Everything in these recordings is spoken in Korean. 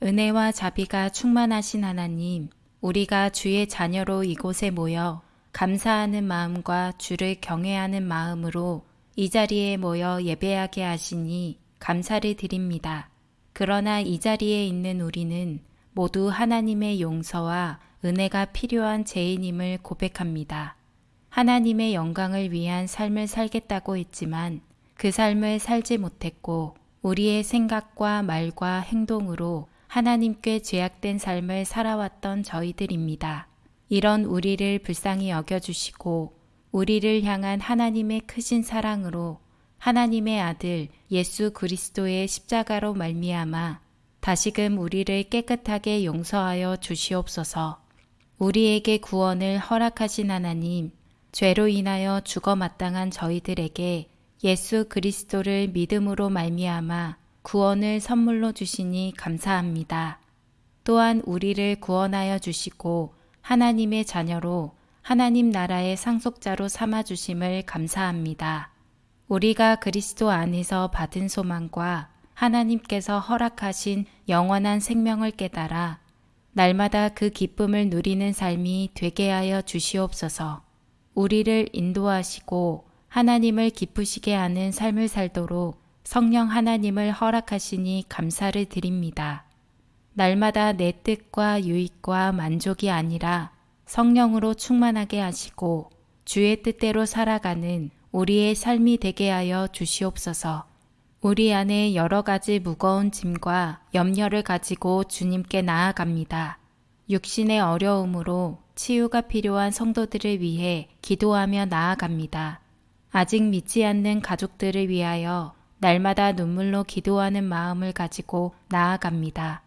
은혜와 자비가 충만하신 하나님, 우리가 주의 자녀로 이곳에 모여 감사하는 마음과 주를 경외하는 마음으로 이 자리에 모여 예배하게 하시니 감사를 드립니다. 그러나 이 자리에 있는 우리는 모두 하나님의 용서와 은혜가 필요한 죄인임을 고백합니다. 하나님의 영광을 위한 삶을 살겠다고 했지만 그 삶을 살지 못했고 우리의 생각과 말과 행동으로 하나님께 죄악된 삶을 살아왔던 저희들입니다. 이런 우리를 불쌍히 여겨주시고 우리를 향한 하나님의 크신 사랑으로 하나님의 아들 예수 그리스도의 십자가로 말미암아 다시금 우리를 깨끗하게 용서하여 주시옵소서. 우리에게 구원을 허락하신 하나님, 죄로 인하여 죽어 마땅한 저희들에게 예수 그리스도를 믿음으로 말미암아 구원을 선물로 주시니 감사합니다. 또한 우리를 구원하여 주시고 하나님의 자녀로 하나님 나라의 상속자로 삼아 주심을 감사합니다. 우리가 그리스도 안에서 받은 소망과 하나님께서 허락하신 영원한 생명을 깨달아 날마다 그 기쁨을 누리는 삶이 되게 하여 주시옵소서. 우리를 인도하시고 하나님을 기쁘시게 하는 삶을 살도록 성령 하나님을 허락하시니 감사를 드립니다. 날마다 내 뜻과 유익과 만족이 아니라 성령으로 충만하게 하시고 주의 뜻대로 살아가는 우리의 삶이 되게 하여 주시옵소서. 우리 안에 여러 가지 무거운 짐과 염려를 가지고 주님께 나아갑니다. 육신의 어려움으로 치유가 필요한 성도들을 위해 기도하며 나아갑니다. 아직 믿지 않는 가족들을 위하여 날마다 눈물로 기도하는 마음을 가지고 나아갑니다.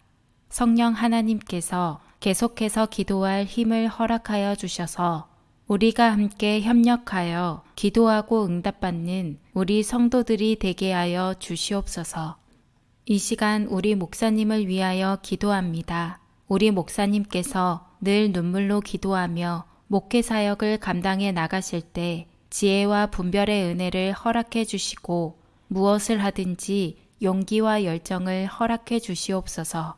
성령 하나님께서 계속해서 기도할 힘을 허락하여 주셔서 우리가 함께 협력하여 기도하고 응답받는 우리 성도들이 되게 하여 주시옵소서. 이 시간 우리 목사님을 위하여 기도합니다. 우리 목사님께서 늘 눈물로 기도하며 목회 사역을 감당해 나가실 때 지혜와 분별의 은혜를 허락해 주시고 무엇을 하든지 용기와 열정을 허락해 주시옵소서.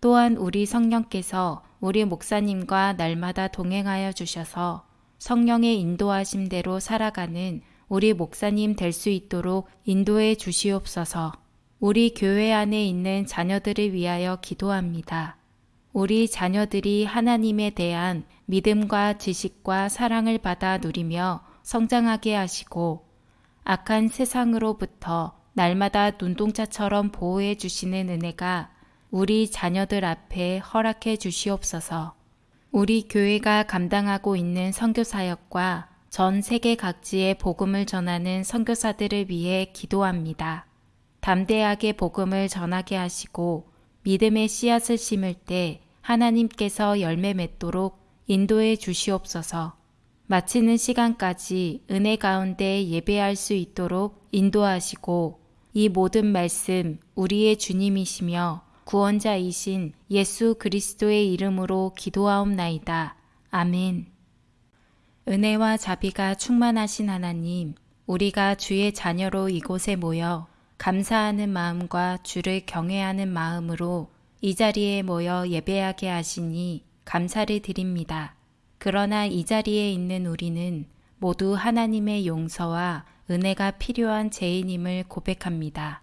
또한 우리 성령께서 우리 목사님과 날마다 동행하여 주셔서 성령의 인도하심대로 살아가는 우리 목사님 될 수 있도록 인도해 주시옵소서. 우리 교회 안에 있는 자녀들을 위하여 기도합니다. 우리 자녀들이 하나님에 대한 믿음과 지식과 사랑을 받아 누리며 성장하게 하시고 악한 세상으로부터 날마다 눈동자처럼 보호해 주시는 은혜가 우리 자녀들 앞에 허락해 주시옵소서. 우리 교회가 감당하고 있는 선교 사역과 전 세계 각지의 복음을 전하는 선교사들을 위해 기도합니다. 담대하게 복음을 전하게 하시고 믿음의 씨앗을 심을 때 하나님께서 열매 맺도록 인도해 주시옵소서. 마치는 시간까지 은혜 가운데 예배할 수 있도록 인도하시고 이 모든 말씀 우리의 주님이시며 구원자이신 예수 그리스도의 이름으로 기도하옵나이다. 아멘. 은혜와 자비가 충만하신 하나님, 우리가 주의 자녀로 이곳에 모여 감사하는 마음과 주를 경외하는 마음으로 이 자리에 모여 예배하게 하시니 감사를 드립니다. 그러나 이 자리에 있는 우리는 모두 하나님의 용서와 은혜가 필요한 죄인임을 고백합니다.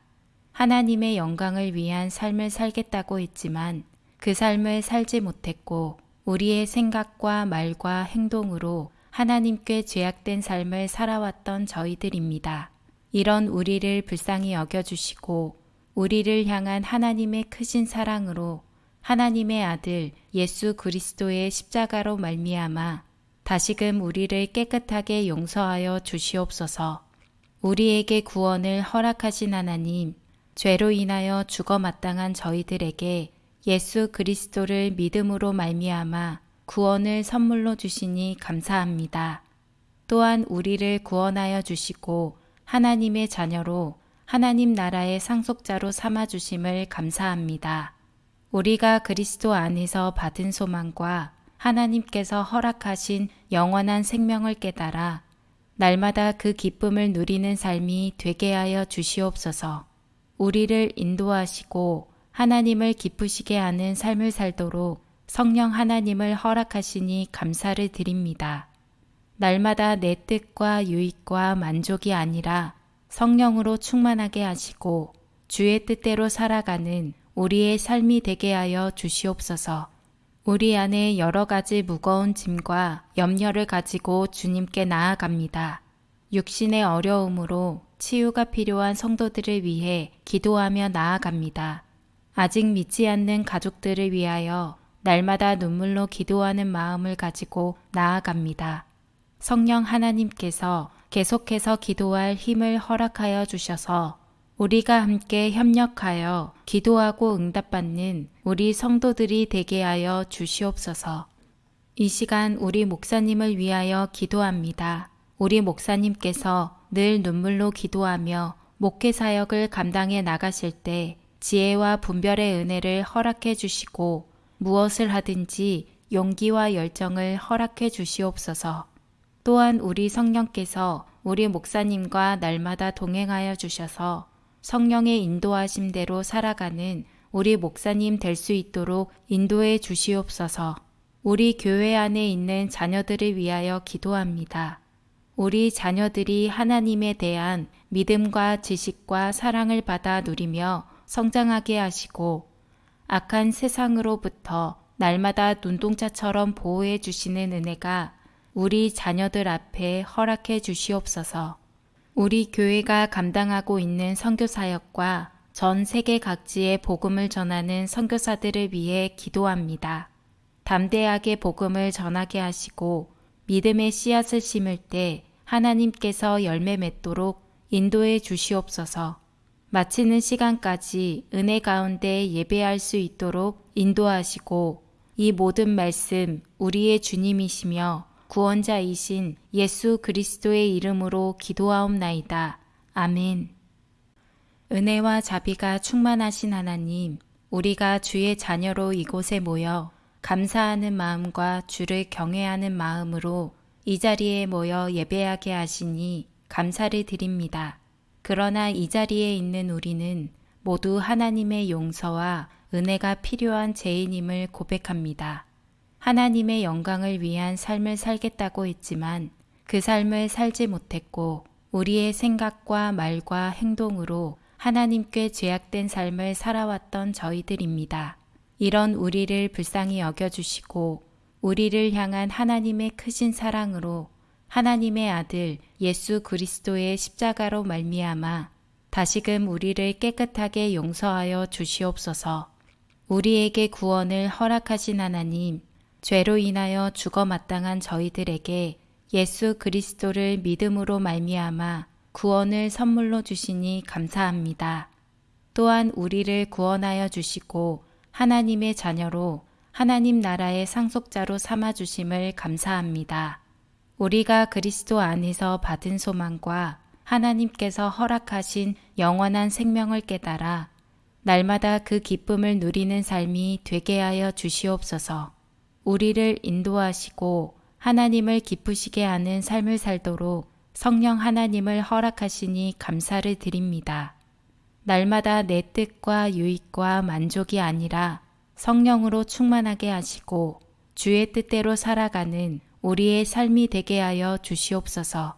하나님의 영광을 위한 삶을 살겠다고 했지만 그 삶을 살지 못했고 우리의 생각과 말과 행동으로 하나님께 죄악된 삶을 살아왔던 저희들입니다. 이런 우리를 불쌍히 여겨주시고 우리를 향한 하나님의 크신 사랑으로 하나님의 아들 예수 그리스도의 십자가로 말미암아 다시금 우리를 깨끗하게 용서하여 주시옵소서. 우리에게 구원을 허락하신 하나님, 죄로 인하여 죽어 마땅한 저희들에게 예수 그리스도를 믿음으로 말미암아 구원을 선물로 주시니 감사합니다. 또한 우리를 구원하여 주시고 하나님의 자녀로 하나님 나라의 상속자로 삼아 주심을 감사합니다. 우리가 그리스도 안에서 받은 소망과 하나님께서 허락하신 영원한 생명을 깨달아 날마다 그 기쁨을 누리는 삶이 되게 하여 주시옵소서. 우리를 인도하시고 하나님을 기쁘시게 하는 삶을 살도록 성령 하나님을 허락하시니 감사를 드립니다. 날마다 내 뜻과 유익과 만족이 아니라 성령으로 충만하게 하시고 주의 뜻대로 살아가는 우리의 삶이 되게 하여 주시옵소서. 우리 안에 여러 가지 무거운 짐과 염려를 가지고 주님께 나아갑니다. 육신의 어려움으로 치유가 필요한 성도들을 위해 기도하며 나아갑니다. 아직 믿지 않는 가족들을 위하여 날마다 눈물로 기도하는 마음을 가지고 나아갑니다. 성령 하나님께서 계속해서 기도할 힘을 허락하여 주셔서 우리가 함께 협력하여 기도하고 응답받는 우리 성도들이 되게 하여 주시옵소서. 이 시간 우리 목사님을 위하여 기도합니다. 우리 목사님께서 늘 눈물로 기도하며 목회 사역을 감당해 나가실 때 지혜와 분별의 은혜를 허락해 주시고 무엇을 하든지 용기와 열정을 허락해 주시옵소서. 또한 우리 성령께서 우리 목사님과 날마다 동행하여 주셔서 성령의 인도하심대로 살아가는 우리 목사님 될 수 있도록 인도해 주시옵소서. 우리 교회 안에 있는 자녀들을 위하여 기도합니다. 우리 자녀들이 하나님에 대한 믿음과 지식과 사랑을 받아 누리며 성장하게 하시고 악한 세상으로부터 날마다 눈동자처럼 보호해 주시는 은혜가 우리 자녀들 앞에 허락해 주시옵소서. 우리 교회가 감당하고 있는 선교 사역과 전 세계 각지의 복음을 전하는 선교사들을 위해 기도합니다. 담대하게 복음을 전하게 하시고 믿음의 씨앗을 심을 때 하나님께서 열매 맺도록 인도해 주시옵소서. 마치는 시간까지 은혜 가운데 예배할 수 있도록 인도하시고 이 모든 말씀 우리의 주님이시며 구원자이신 예수 그리스도의 이름으로 기도하옵나이다. 아멘. 은혜와 자비가 충만하신 하나님, 우리가 주의 자녀로 이곳에 모여 감사하는 마음과 주를 경외하는 마음으로 이 자리에 모여 예배하게 하시니 감사를 드립니다. 그러나 이 자리에 있는 우리는 모두 하나님의 용서와 은혜가 필요한 죄인임을 고백합니다. 하나님의 영광을 위한 삶을 살겠다고 했지만 그 삶을 살지 못했고 우리의 생각과 말과 행동으로 하나님께 죄악된 삶을 살아왔던 저희들입니다. 이런 우리를 불쌍히 여겨주시고 우리를 향한 하나님의 크신 사랑으로 하나님의 아들 예수 그리스도의 십자가로 말미암아 다시금 우리를 깨끗하게 용서하여 주시옵소서. 우리에게 구원을 허락하신 하나님, 죄로 인하여 죽어 마땅한 저희들에게 예수 그리스도를 믿음으로 말미암아 구원을 선물로 주시니 감사합니다. 또한 우리를 구원하여 주시고 하나님의 자녀로 하나님 나라의 상속자로 삼아 주심을 감사합니다. 우리가 그리스도 안에서 받은 소망과 하나님께서 허락하신 영원한 생명을 깨달아 날마다 그 기쁨을 누리는 삶이 되게 하여 주시옵소서. 우리를 인도하시고 하나님을 기쁘시게 하는 삶을 살도록 성령 하나님을 허락하시니 감사를 드립니다. 날마다 내 뜻과 유익과 만족이 아니라 성령으로 충만하게 하시고 주의 뜻대로 살아가는 우리의 삶이 되게 하여 주시옵소서.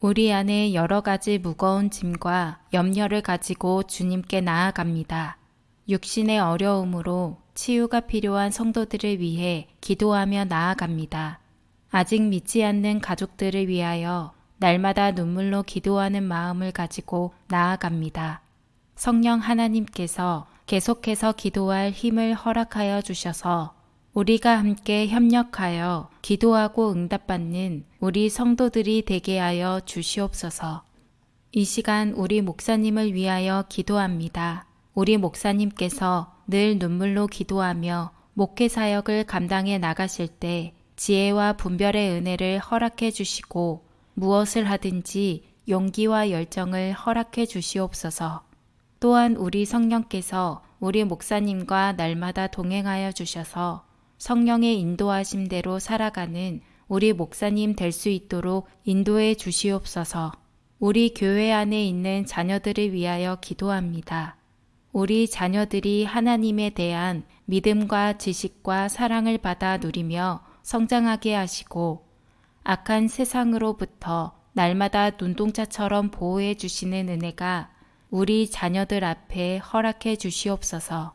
우리 안에 여러 가지 무거운 짐과 염려를 가지고 주님께 나아갑니다. 육신의 어려움으로 치유가 필요한 성도들을 위해 기도하며 나아갑니다. 아직 믿지 않는 가족들을 위하여 날마다 눈물로 기도하는 마음을 가지고 나아갑니다. 성령 하나님께서 계속해서 기도할 힘을 허락하여 주셔서 우리가 함께 협력하여 기도하고 응답받는 우리 성도들이 되게 하여 주시옵소서. 이 시간 우리 목사님을 위하여 기도합니다. 우리 목사님께서 늘 눈물로 기도하며 목회 사역을 감당해 나가실 때 지혜와 분별의 은혜를 허락해 주시고 무엇을 하든지 용기와 열정을 허락해 주시옵소서. 또한 우리 성령께서 우리 목사님과 날마다 동행하여 주셔서 성령의 인도하심대로 살아가는 우리 목사님 될 수 있도록 인도해 주시옵소서. 우리 교회 안에 있는 자녀들을 위하여 기도합니다. 우리 자녀들이 하나님에 대한 믿음과 지식과 사랑을 받아 누리며 성장하게 하시고 악한 세상으로부터 날마다 눈동자처럼 보호해 주시는 은혜가 우리 자녀들 앞에 허락해 주시옵소서.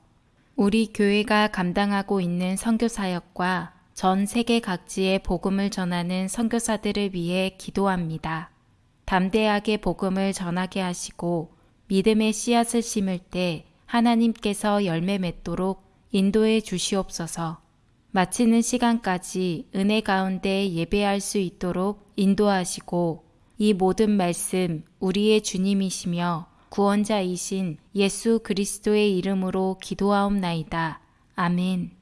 우리 교회가 감당하고 있는 선교 사역과 전 세계 각지에 복음을 전하는 선교사들을 위해 기도합니다. 담대하게 복음을 전하게 하시고 믿음의 씨앗을 심을 때 하나님께서 열매 맺도록 인도해 주시옵소서. 마치는 시간까지 은혜 가운데 예배할 수 있도록 인도하시고 이 모든 말씀 우리의 주님이시며 구원자이신 예수 그리스도의 이름으로 기도하옵나이다. 아멘.